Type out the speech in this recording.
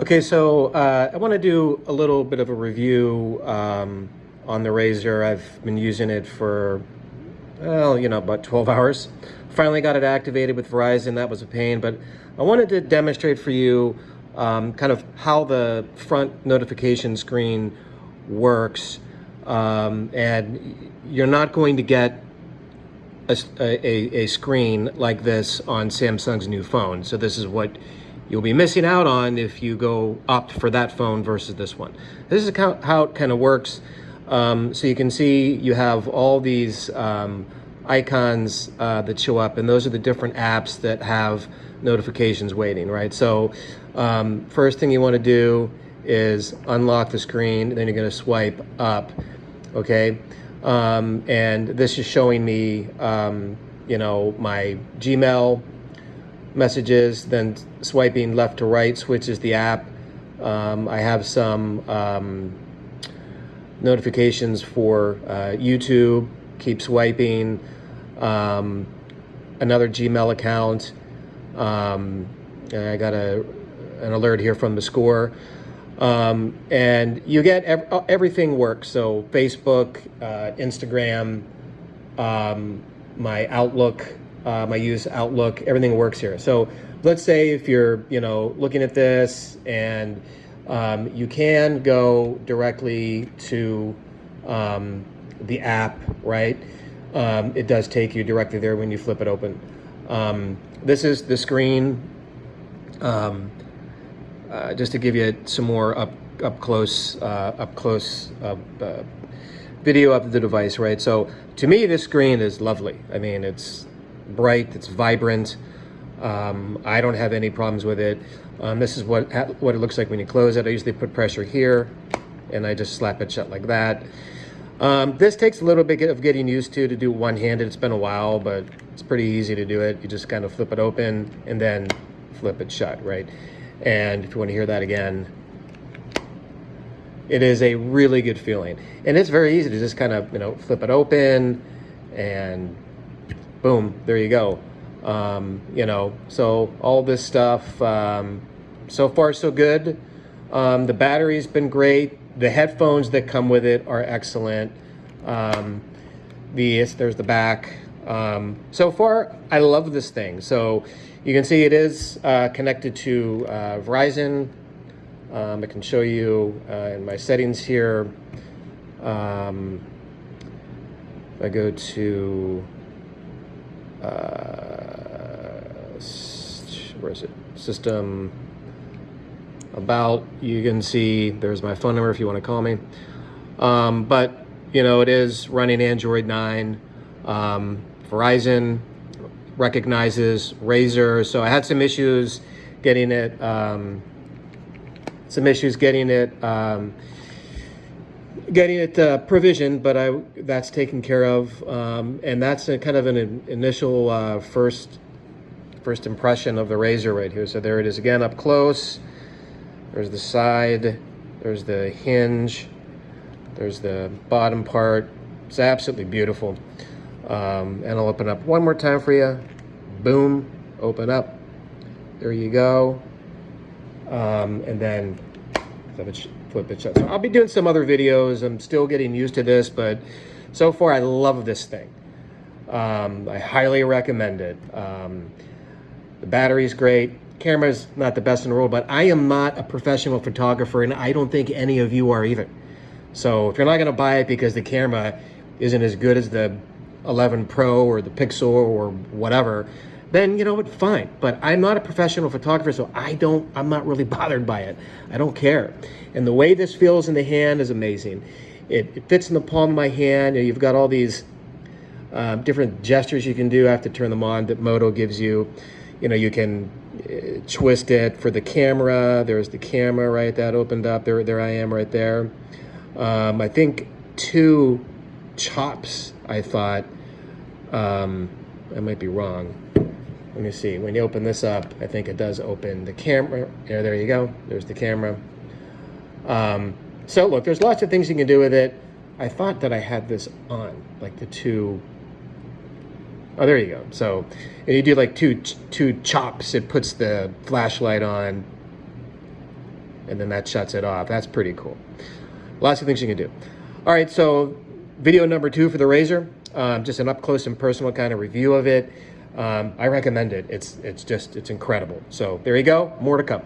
Okay, so uh, I want to do a little bit of a review um, on the Razr. I've been using it for, well, you know, about 12 hours. Finally got it activated with Verizon. That was a pain, but I wanted to demonstrate for you um, kind of how the front notification screen works. Um, and you're not going to get a, a, a screen like this on Samsung's new phone. So this is what you'll be missing out on if you go opt for that phone versus this one. This is how it kind of works. Um, so you can see you have all these um, icons uh, that show up and those are the different apps that have notifications waiting, right? So um, first thing you want to do is unlock the screen, then you're going to swipe up, okay? Um, and this is showing me, um, you know, my Gmail, messages, then swiping left to right switches the app. Um, I have some um, notifications for uh, YouTube, keep swiping, um, another Gmail account. Um, I got a, an alert here from the score. Um, and you get ev everything works. So Facebook, uh, Instagram, um, my Outlook, um, I use Outlook, everything works here. So let's say if you're, you know, looking at this and um, you can go directly to um, the app, right? Um, it does take you directly there when you flip it open. Um, this is the screen, um, uh, just to give you some more up up close, uh, up close uh, video of the device, right? So to me, this screen is lovely. I mean, it's bright, it's vibrant. Um, I don't have any problems with it. Um, this is what, what it looks like when you close it. I usually put pressure here and I just slap it shut like that. Um, this takes a little bit of getting used to to do one-handed. It's been a while, but it's pretty easy to do it. You just kind of flip it open and then flip it shut, right? And if you want to hear that again, it is a really good feeling. And it's very easy to just kind of, you know, flip it open and boom, there you go. Um, you know, so all this stuff, um, so far so good. Um, the battery's been great. The headphones that come with it are excellent. Um, the there's the back. Um, so far, I love this thing. So you can see it is uh, connected to uh, Verizon. Um, I can show you uh, in my settings here. Um, I go to where is it? System about, you can see there's my phone number if you want to call me. Um, but, you know, it is running Android 9. Um, Verizon recognizes Razr. So I had some issues getting it, um, some issues getting it, um, getting it uh, provisioned, but I that's taken care of, um, and that's a kind of an initial uh, first first impression of the Razr right here. So there it is again up close. There's the side. There's the hinge. There's the bottom part. It's absolutely beautiful. Um, and I'll open up one more time for you. Boom, open up. There you go. Um, and then it shut. So I'll be doing some other videos. I'm still getting used to this, but so far I love this thing. Um, I highly recommend it. Um, the battery's great. Camera's not the best in the world, but I am not a professional photographer, and I don't think any of you are either. So if you're not going to buy it because the camera isn't as good as the 11 Pro or the Pixel or whatever, then you know what, fine. But I'm not a professional photographer, so I don't, I'm not really bothered by it. I don't care. And the way this feels in the hand is amazing. It, it fits in the palm of my hand. You have got all these uh, different gestures you can do. I have to turn them on that Moto gives you. You know, you can uh, twist it for the camera. There's the camera, right? That opened up. There, there I am right there. Um, I think two chops, I thought. Um, I might be wrong let me see, when you open this up, I think it does open the camera. There, there you go. There's the camera. Um, so look, there's lots of things you can do with it. I thought that I had this on, like the two Oh, there you go. So, and you do like two two chops, it puts the flashlight on, and then that shuts it off. That's pretty cool. Lots of things you can do. All right, so video number two for the Razr, um, just an up close and personal kind of review of it. Um, I recommend it. It's, it's just, it's incredible. So there you go. More to come.